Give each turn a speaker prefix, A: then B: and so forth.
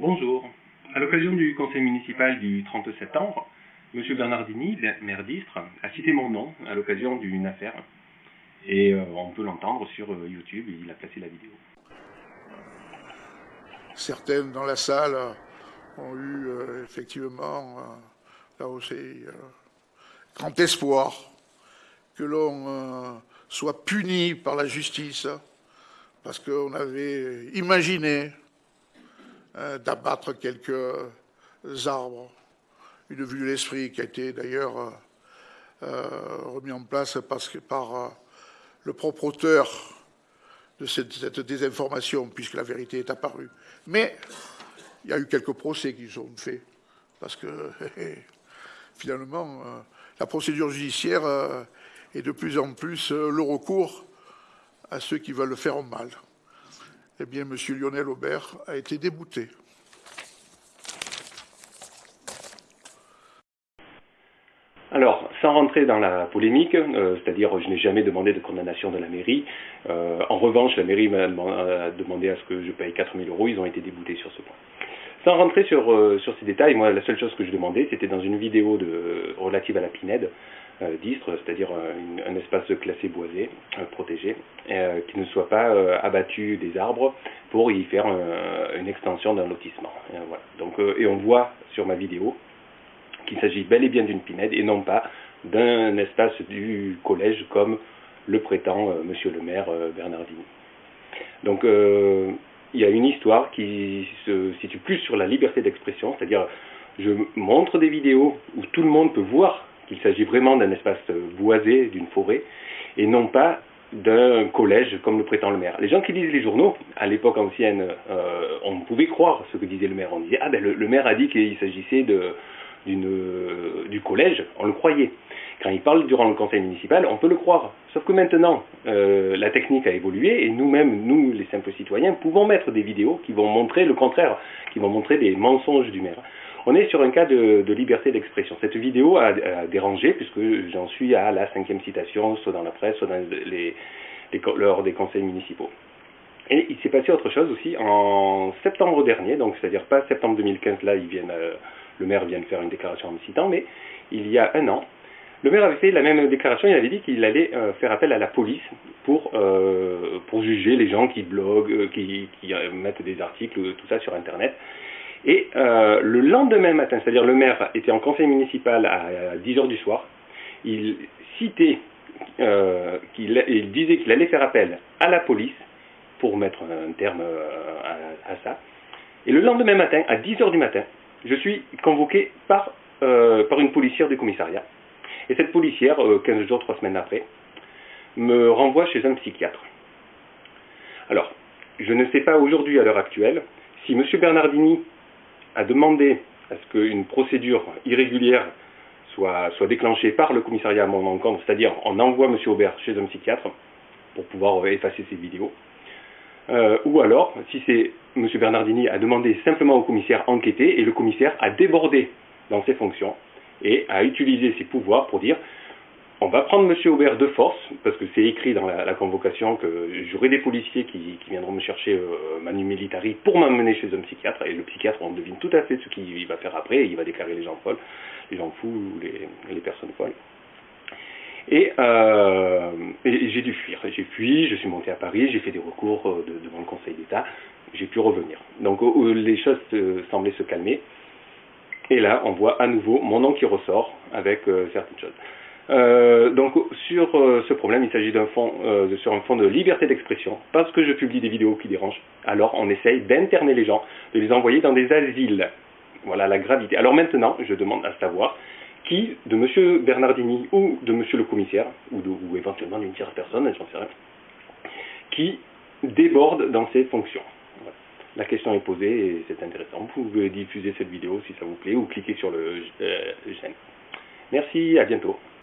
A: Bonjour. À l'occasion du conseil municipal du 30 septembre, M. Bernardini, maire d'Istre, a cité mon nom à l'occasion d'une affaire. Et euh, on peut l'entendre sur euh, YouTube, il a placé la vidéo.
B: Certaines dans la salle ont eu euh, effectivement, là aussi, grand espoir que l'on soit puni par la justice parce qu'on avait imaginé d'abattre quelques arbres. Une vue de l'esprit qui a été d'ailleurs euh, euh, remis en place parce que par le propre auteur de cette, désinformation, puisque la vérité est apparue. Mais il y a eu quelques procès qui sont faits, parce que finalement, la procédure judiciaire est de plus en plus le recours à ceux qui veulent le faire mal eh bien, M. Lionel Aubert a été débouté.
A: Alors, sans rentrer dans la polémique, euh, c'est-à-dire je n'ai jamais demandé de condamnation de la mairie. Euh, en revanche, la mairie m'a demandé à ce que je paye 4 000 euros. Ils ont été déboutés sur ce point. Sans rentrer sur, euh, sur ces détails, moi, la seule chose que je demandais, c'était dans une vidéo relative à la Pinède, d'Istre, c'est-à-dire euh, un espace classé boisé, protégé, qui ne soit pas abattu des arbres pour y faire une extension d'un lotissement. Et, voilà. Donc, et on voit sur ma vidéo qu'il s'agit bel et bien d'une pinède et non pas d'un espace du collège comme le prétend Monsieur le maire Bernardini. Donc il y a une histoire qui se situe plus sur la liberté d'expression, c'est-à-dire je montre des vidéos où tout le monde peut voir qu'il s'agit vraiment d'un espace boisé, d'une forêt, et non pas d'un collège comme le prétend le maire. Les gens qui lisent les journaux, à l'époque ancienne, euh, on pouvait croire ce que disait le maire. On disait, ah ben le, maire a dit qu'il s'agissait du collège, on le croyait. Quand il parle durant le conseil municipal, on peut le croire. Sauf que maintenant, euh, la technique a évolué et nous-mêmes, nous, les simples citoyens, pouvons mettre des vidéos qui vont montrer le contraire, qui vont montrer des mensonges du maire. On est sur un cas de, liberté d'expression. Cette vidéo a, dérangé puisque j'en suis à la cinquième citation, soit dans la presse, soit lors des conseils municipaux. Et il s'est passé autre chose aussi en septembre dernier, donc c'est-à-dire pas septembre 2015, là euh, le maire vient de faire une déclaration en me citant, mais il y a un an, le maire avait fait la même déclaration, il avait dit qu'il allait euh, faire appel à la police pour, euh, juger les gens qui bloguent, qui, qui mettent des articles, tout ça sur Internet. Et euh, le lendemain matin, c'est-à-dire le maire était en conseil municipal à, 10h du soir, il citait, euh, il disait qu'il allait faire appel à la police pour mettre un terme euh, à, ça. Et le lendemain matin, à 10h du matin, je suis convoqué par, par une policière du commissariat. Et cette policière, 15 jours, 3 semaines après, me renvoie chez un psychiatre. Alors, je ne sais pas aujourd'hui, à l'heure actuelle, si M. Bernardini a demandé à ce qu'une procédure irrégulière soit, soit, déclenchée par le commissariat à mon encontre, c'est-à-dire on envoie M. Aubert chez un psychiatre pour pouvoir effacer ses vidéos, euh, ou alors, si c'est M. Bernardini a demandé simplement au commissaire enquêter et le commissaire a débordé dans ses fonctions et a utilisé ses pouvoirs pour dire va prendre M. Aubert de force, parce que c'est écrit dans la, convocation que j'aurai des policiers qui, viendront me chercher euh, Manu Militari pour m'amener chez un psychiatre, et le psychiatre, on devine tout à fait ce qu'il va faire après, il va déclarer les gens folles, les gens fous ou les, personnes folles. Euh, et, j'ai dû fuir. J'ai fui, je suis monté à Paris, j'ai fait des recours euh, devant le Conseil d'État, j'ai pu revenir. Donc les choses semblaient se calmer. Et là, on voit à nouveau mon nom qui ressort avec certaines choses. Euh, donc sur euh, ce problème, il s'agit d'un fond, euh, sur un fond de liberté d'expression, parce que je publie des vidéos qui dérangent. Alors on essaye d'interner les gens, de les envoyer dans des asiles. Voilà la gravité. Alors maintenant, je demande à savoir qui, de M. Bernardini ou de M. le commissaire, ou éventuellement d'une tierce personne, j'en sais rien, qui déborde dans ses fonctions. La question est posée et c'est intéressant. Vous pouvez diffuser cette vidéo si ça vous plaît ou cliquer sur le j'aime. Merci, à bientôt.